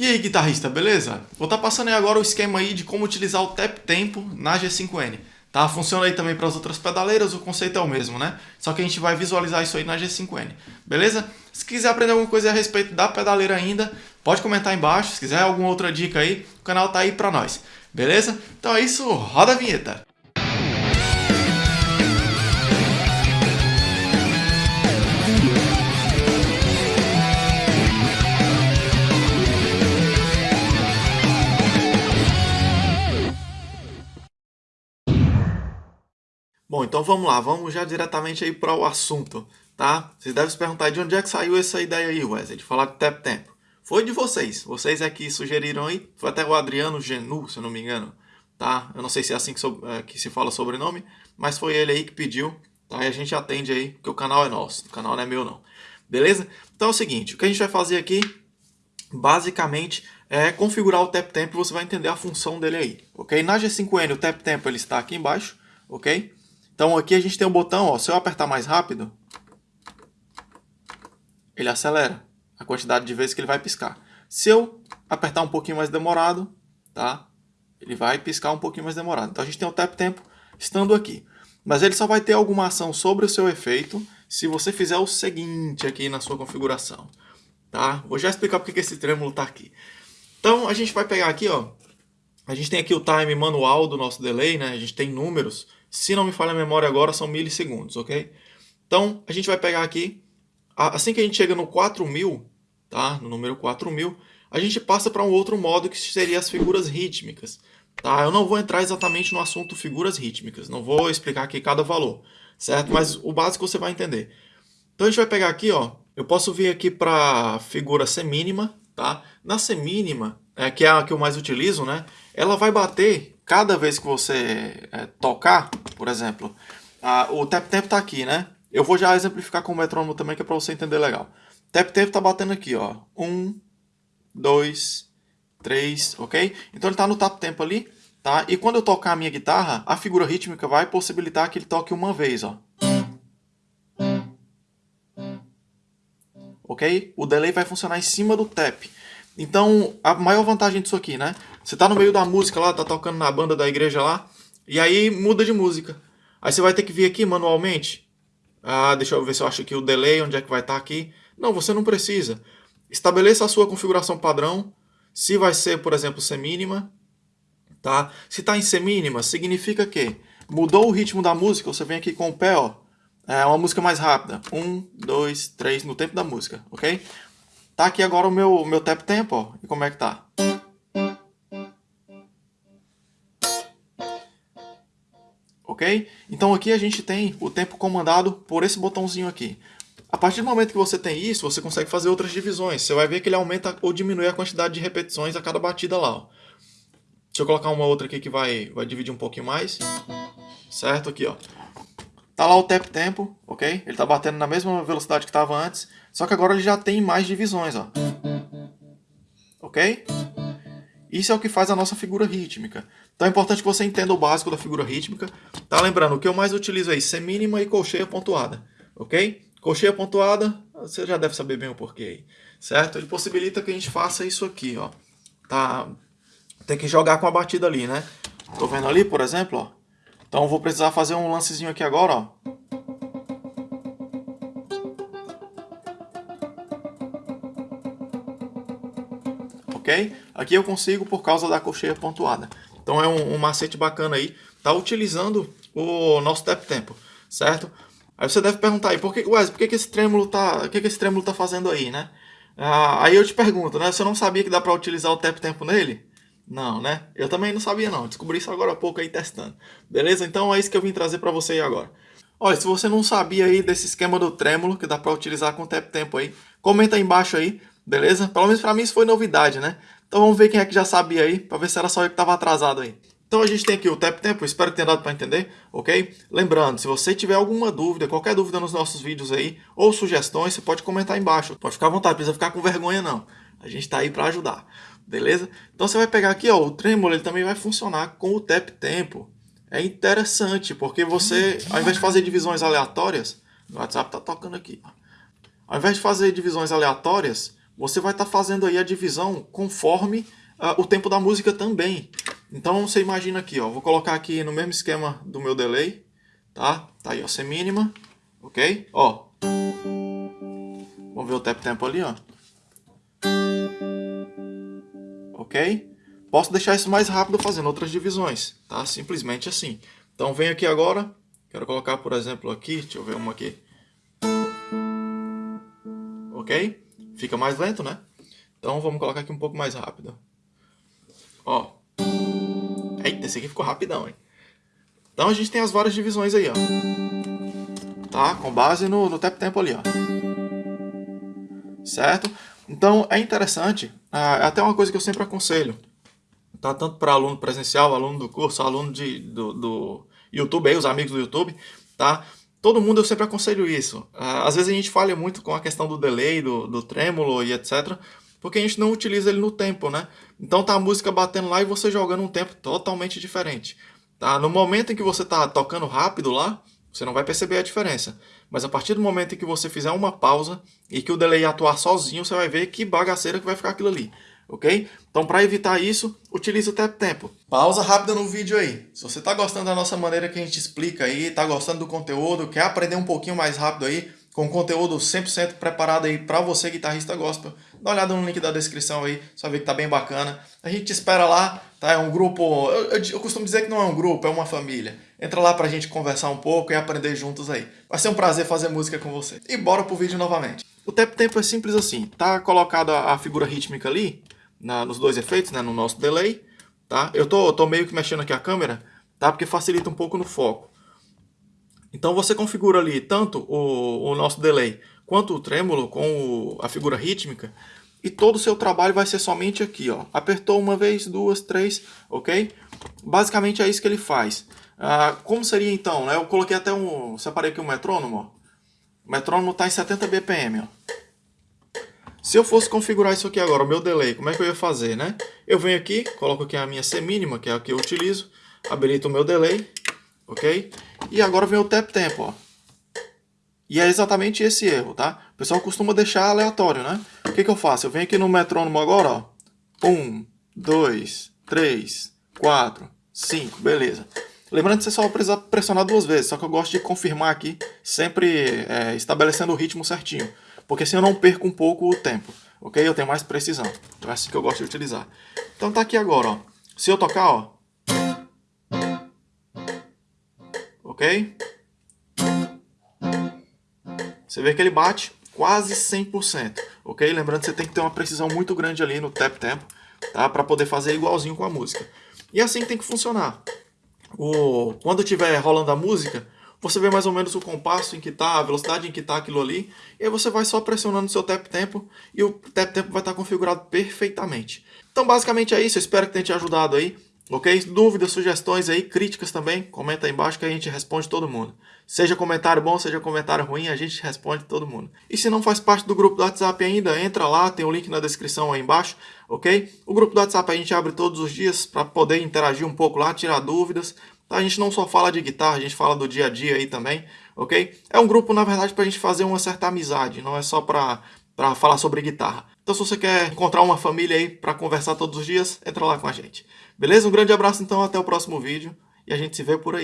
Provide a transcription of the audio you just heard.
E aí guitarrista, beleza? Vou estar tá passando aí agora o esquema aí de como utilizar o tap tempo na G5N. Tá? Funciona aí também para as outras pedaleiras, o conceito é o mesmo, né? Só que a gente vai visualizar isso aí na G5N, beleza? Se quiser aprender alguma coisa a respeito da pedaleira ainda, pode comentar aí embaixo. Se quiser alguma outra dica aí, o canal tá aí para nós, beleza? Então é isso, roda a vinheta! Bom, então vamos lá, vamos já diretamente aí para o assunto, tá? Vocês devem se perguntar de onde é que saiu essa ideia aí, Wesley, de falar de tap tempo. Foi de vocês, vocês é que sugeriram aí, foi até o Adriano Genu, se eu não me engano, tá? Eu não sei se é assim que, so, é, que se fala sobrenome, mas foi ele aí que pediu, tá? E a gente atende aí, porque o canal é nosso, o canal não é meu não, beleza? Então é o seguinte, o que a gente vai fazer aqui, basicamente, é configurar o tap tempo e você vai entender a função dele aí, ok? Na G5N o tap tempo ele está aqui embaixo, ok? Então aqui a gente tem um botão, ó, se eu apertar mais rápido, ele acelera a quantidade de vezes que ele vai piscar. Se eu apertar um pouquinho mais demorado, tá? Ele vai piscar um pouquinho mais demorado. Então a gente tem o tap tempo estando aqui. Mas ele só vai ter alguma ação sobre o seu efeito se você fizer o seguinte aqui na sua configuração. Tá? Vou já explicar porque que esse trêmulo está aqui. Então a gente vai pegar aqui, ó. A gente tem aqui o time manual do nosso delay, né? A gente tem números. Se não me falha a memória agora, são milissegundos, ok? Então, a gente vai pegar aqui, assim que a gente chega no 4000, tá? no número 4000, a gente passa para um outro modo que seria as figuras rítmicas. Tá? Eu não vou entrar exatamente no assunto figuras rítmicas, não vou explicar aqui cada valor, certo? Mas o básico você vai entender. Então a gente vai pegar aqui, ó, eu posso vir aqui para figura semínima, tá? Na semínima, é, que é a que eu mais utilizo, né? Ela vai bater cada vez que você é, tocar, por exemplo, a, o tap tempo está aqui, né? Eu vou já exemplificar com o metrônomo também, que é para você entender legal. Tap tempo está batendo aqui, ó. Um, dois, três, ok? Então ele está no tap tempo ali, tá? E quando eu tocar a minha guitarra, a figura rítmica vai possibilitar que ele toque uma vez, ó. Ok? O delay vai funcionar em cima do tap. Então, a maior vantagem disso aqui, né? Você tá no meio da música lá, tá tocando na banda da igreja lá, e aí muda de música. Aí você vai ter que vir aqui manualmente. Ah, deixa eu ver se eu acho aqui o delay, onde é que vai estar tá aqui. Não, você não precisa. Estabeleça a sua configuração padrão. Se vai ser, por exemplo, semínima, tá? Se tá em semínima, significa que mudou o ritmo da música, você vem aqui com o pé, ó. É uma música mais rápida. Um, dois, três, no tempo da música, ok? Tá aqui agora o meu, meu tap tempo, ó. E como é que tá? Ok? Então aqui a gente tem o tempo comandado por esse botãozinho aqui. A partir do momento que você tem isso, você consegue fazer outras divisões. Você vai ver que ele aumenta ou diminui a quantidade de repetições a cada batida lá. Ó. Deixa eu colocar uma outra aqui que vai, vai dividir um pouquinho mais. Certo? Aqui, ó. Tá lá o tap tempo, ok? Ele tá batendo na mesma velocidade que estava antes. Só que agora ele já tem mais divisões, ó. Ok? Isso é o que faz a nossa figura rítmica. Então é importante que você entenda o básico da figura rítmica. Tá lembrando, o que eu mais utilizo aí, semínima e colcheia pontuada. Ok? Colcheia pontuada, você já deve saber bem o porquê aí. Certo? Ele possibilita que a gente faça isso aqui, ó. Tá? Tem que jogar com a batida ali, né? Tô vendo ali, por exemplo, ó. Então vou precisar fazer um lancezinho aqui agora, ó. ok? Aqui eu consigo por causa da cocheia pontuada. Então é um, um macete bacana aí, tá utilizando o nosso tap tempo, certo? Aí você deve perguntar aí, por que, Wesley, por que, que esse trêmulo tá, o que, que esse trêmulo tá fazendo aí, né? Ah, aí eu te pergunto, né? Você não sabia que dá para utilizar o tap tempo nele? Não, né? Eu também não sabia não, descobri isso agora há pouco aí testando. Beleza? Então é isso que eu vim trazer para você aí agora. Olha, se você não sabia aí desse esquema do trêmulo que dá para utilizar com tap tempo aí, comenta aí embaixo aí beleza? Pelo menos para mim isso foi novidade, né? Então vamos ver quem é que já sabia aí, para ver se era só eu que estava atrasado aí. Então a gente tem aqui o Tap Tempo, espero que tenha dado para entender, ok? Lembrando, se você tiver alguma dúvida, qualquer dúvida nos nossos vídeos aí, ou sugestões, você pode comentar aí embaixo. Pode ficar à vontade, não precisa ficar com vergonha não. A gente está aí para ajudar, beleza? Então você vai pegar aqui, ó, o tremolo, ele também vai funcionar com o Tap Tempo. É interessante, porque você, ao invés de fazer divisões aleatórias, o WhatsApp tá tocando aqui. Ao invés de fazer divisões aleatórias, você vai estar tá fazendo aí a divisão conforme uh, o tempo da música também. Então você imagina aqui, ó, vou colocar aqui no mesmo esquema do meu delay, tá? Tá aí, ó, C mínima, ok? Ó, vamos ver o tap tempo ali, ó. Ok? Posso deixar isso mais rápido fazendo outras divisões, tá? Simplesmente assim. Então venho aqui agora, quero colocar, por exemplo, aqui, deixa eu ver uma aqui. Ok? Fica mais lento, né? Então vamos colocar aqui um pouco mais rápido. Ó. Eita, esse aqui ficou rapidão, hein? Então a gente tem as várias divisões aí, ó. Tá? Com base no, no tap tempo ali, ó. Certo? Então é interessante, é até uma coisa que eu sempre aconselho, tá? Tanto para aluno presencial, aluno do curso, aluno de, do, do YouTube, aí, os amigos do YouTube, tá? Todo mundo eu sempre aconselho isso. Ah, às vezes a gente falha muito com a questão do delay, do, do trêmulo e etc. Porque a gente não utiliza ele no tempo, né? Então tá a música batendo lá e você jogando um tempo totalmente diferente. Tá? No momento em que você tá tocando rápido lá, você não vai perceber a diferença. Mas a partir do momento em que você fizer uma pausa e que o delay atuar sozinho, você vai ver que bagaceira que vai ficar aquilo ali ok? Então, para evitar isso, utilize o tap tempo. Pausa rápida no vídeo aí. Se você está gostando da nossa maneira que a gente explica aí, está gostando do conteúdo, quer aprender um pouquinho mais rápido aí, com conteúdo 100% preparado aí para você, guitarrista gospel, dá uma olhada no link da descrição aí, só ver que tá bem bacana. A gente te espera lá, tá? É um grupo, eu, eu, eu, costumo dizer que não é um grupo, é uma família. Entra lá pra gente conversar um pouco e aprender juntos aí. Vai ser um prazer fazer música com você. E bora pro vídeo novamente. O tap tempo é simples assim, tá colocada a figura rítmica ali, na, nos dois efeitos, né, no nosso delay, tá? Eu tô, tô meio que mexendo aqui a câmera, tá? Porque facilita um pouco no foco. Então você configura ali tanto o, o nosso delay quanto o trêmulo com o, a figura rítmica e todo o seu trabalho vai ser somente aqui, ó. Apertou uma vez, duas, três, ok? Basicamente é isso que ele faz. Ah, como seria então? Né? Eu coloquei até um... Separei aqui um metrônomo, ó. O metrônomo está em 70 BPM, ó. Se eu fosse configurar isso aqui agora, o meu delay, como é que eu ia fazer, né? Eu venho aqui, coloco aqui a minha C mínima, que é a que eu utilizo, habilito o meu delay, ok? E agora vem o tap tempo, ó. E é exatamente esse erro, tá? O pessoal costuma deixar aleatório, né? O que, que eu faço? Eu venho aqui no metrônomo agora, ó. Um, dois, três, quatro, cinco, beleza. Lembrando que você só precisa pressionar duas vezes, só que eu gosto de confirmar aqui, sempre é, estabelecendo o ritmo certinho porque assim eu não perco um pouco o tempo, ok? Eu tenho mais precisão, então é assim que eu gosto de utilizar. Então tá aqui agora, ó. Se eu tocar, ó. Ok? Você vê que ele bate quase 100%, ok? Lembrando que você tem que ter uma precisão muito grande ali no tap tempo, tá? Para poder fazer igualzinho com a música. E assim tem que funcionar. O... Quando estiver rolando a música, você vê mais ou menos o compasso em que está, a velocidade em que está aquilo ali, e aí você vai só pressionando o seu tap tempo e o tap tempo vai estar configurado perfeitamente. Então basicamente é isso, eu espero que tenha te ajudado aí, ok? Dúvidas, sugestões aí, críticas também, comenta aí embaixo que a gente responde todo mundo. Seja comentário bom, seja comentário ruim, a gente responde todo mundo. E se não faz parte do grupo do WhatsApp ainda, entra lá, tem o um link na descrição aí embaixo, ok? O grupo do WhatsApp a gente abre todos os dias para poder interagir um pouco lá, tirar dúvidas, Tá? A gente não só fala de guitarra, a gente fala do dia a dia aí também, ok? É um grupo, na verdade, para a gente fazer uma certa amizade, não é só para falar sobre guitarra. Então, se você quer encontrar uma família aí para conversar todos os dias, entra lá com a gente. Beleza? Um grande abraço, então, até o próximo vídeo e a gente se vê por aí.